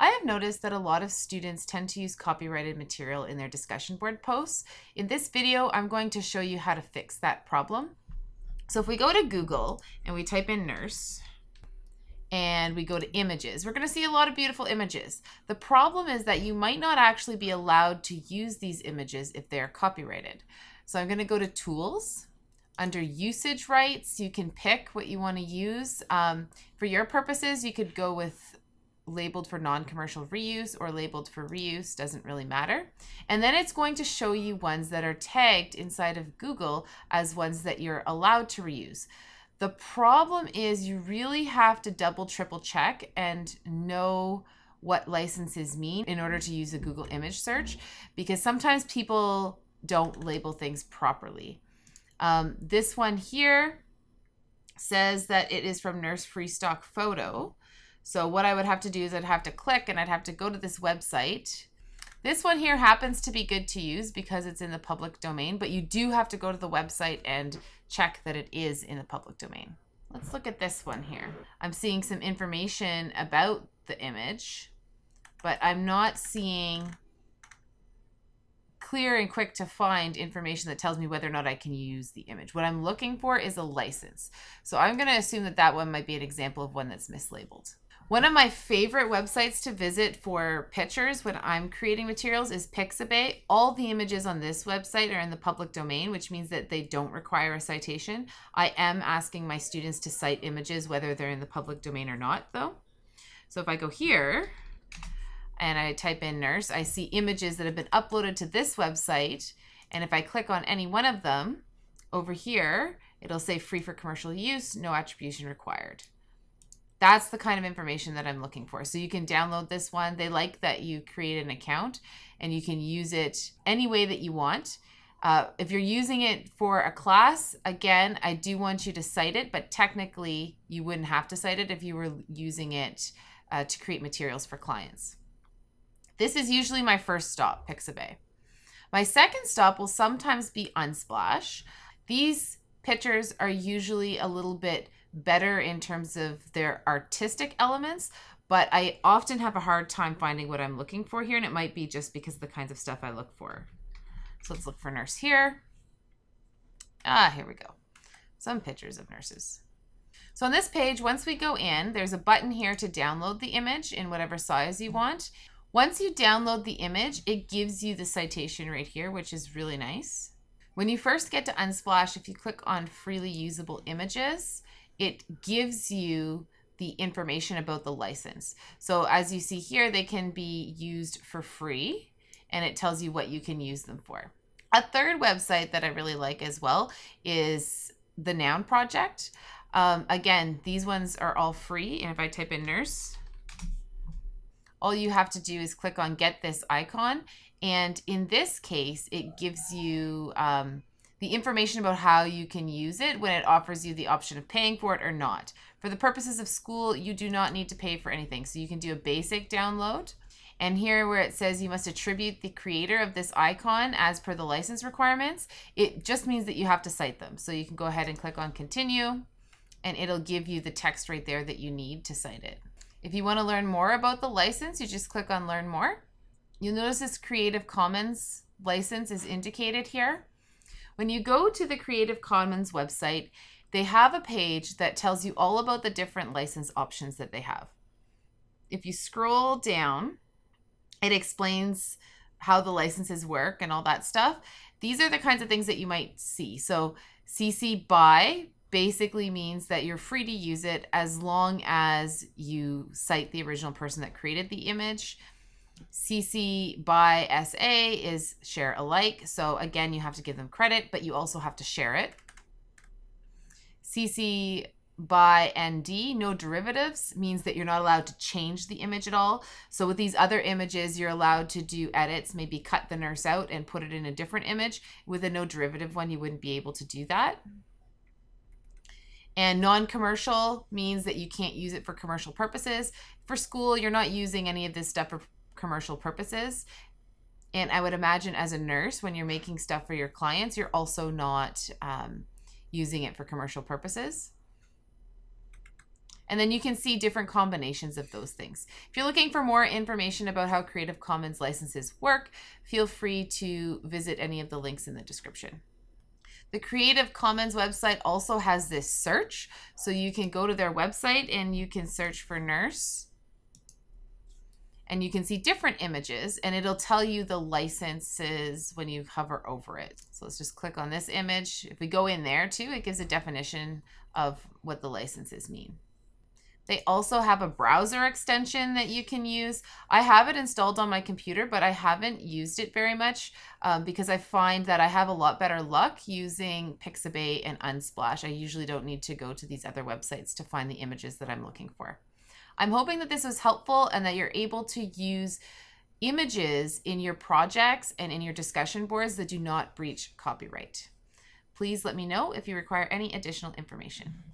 I have noticed that a lot of students tend to use copyrighted material in their discussion board posts. In this video, I'm going to show you how to fix that problem. So if we go to Google and we type in nurse, and we go to images, we're going to see a lot of beautiful images. The problem is that you might not actually be allowed to use these images if they're copyrighted. So I'm going to go to tools. Under usage rights, you can pick what you want to use. Um, for your purposes, you could go with labeled for non-commercial reuse or labeled for reuse, doesn't really matter. And then it's going to show you ones that are tagged inside of Google as ones that you're allowed to reuse. The problem is you really have to double, triple check and know what licenses mean in order to use a Google image search because sometimes people don't label things properly. Um, this one here says that it is from Nurse Free Stock Photo. So what I would have to do is I'd have to click and I'd have to go to this website. This one here happens to be good to use because it's in the public domain, but you do have to go to the website and check that it is in the public domain. Let's look at this one here. I'm seeing some information about the image, but I'm not seeing clear and quick to find information that tells me whether or not I can use the image. What I'm looking for is a license. So I'm going to assume that that one might be an example of one that's mislabeled. One of my favorite websites to visit for pictures when I'm creating materials is Pixabay. All the images on this website are in the public domain, which means that they don't require a citation. I am asking my students to cite images whether they're in the public domain or not, though. So if I go here, and I type in nurse, I see images that have been uploaded to this website. And if I click on any one of them over here, it'll say free for commercial use, no attribution required. That's the kind of information that I'm looking for. So you can download this one. They like that you create an account and you can use it any way that you want. Uh, if you're using it for a class, again, I do want you to cite it, but technically you wouldn't have to cite it if you were using it uh, to create materials for clients. This is usually my first stop, Pixabay. My second stop will sometimes be Unsplash. These pictures are usually a little bit better in terms of their artistic elements, but I often have a hard time finding what I'm looking for here, and it might be just because of the kinds of stuff I look for. So let's look for nurse here. Ah, here we go. Some pictures of nurses. So on this page, once we go in, there's a button here to download the image in whatever size you want. Once you download the image, it gives you the citation right here, which is really nice. When you first get to Unsplash, if you click on freely usable images, it gives you the information about the license. So as you see here, they can be used for free and it tells you what you can use them for. A third website that I really like as well is the Noun Project. Um, again, these ones are all free. And if I type in nurse, all you have to do is click on get this icon. And in this case, it gives you um, the information about how you can use it when it offers you the option of paying for it or not. For the purposes of school, you do not need to pay for anything. So you can do a basic download. And here where it says you must attribute the creator of this icon as per the license requirements, it just means that you have to cite them. So you can go ahead and click on continue and it'll give you the text right there that you need to cite it. If you want to learn more about the license, you just click on learn more. You'll notice this Creative Commons license is indicated here. When you go to the Creative Commons website, they have a page that tells you all about the different license options that they have. If you scroll down, it explains how the licenses work and all that stuff. These are the kinds of things that you might see. So CC BY basically means that you're free to use it as long as you cite the original person that created the image. CC by SA is share alike. So again, you have to give them credit, but you also have to share it. CC by ND, no derivatives, means that you're not allowed to change the image at all. So with these other images, you're allowed to do edits, maybe cut the nurse out and put it in a different image. With a no derivative one, you wouldn't be able to do that. And non-commercial means that you can't use it for commercial purposes. For school, you're not using any of this stuff for commercial purposes. And I would imagine as a nurse, when you're making stuff for your clients, you're also not um, using it for commercial purposes. And then you can see different combinations of those things. If you're looking for more information about how Creative Commons licenses work, feel free to visit any of the links in the description. The Creative Commons website also has this search. So you can go to their website and you can search for nurse. And you can see different images and it'll tell you the licenses when you hover over it. So let's just click on this image. If we go in there too, it gives a definition of what the licenses mean. They also have a browser extension that you can use. I have it installed on my computer, but I haven't used it very much um, because I find that I have a lot better luck using Pixabay and Unsplash. I usually don't need to go to these other websites to find the images that I'm looking for. I'm hoping that this was helpful and that you're able to use images in your projects and in your discussion boards that do not breach copyright. Please let me know if you require any additional information.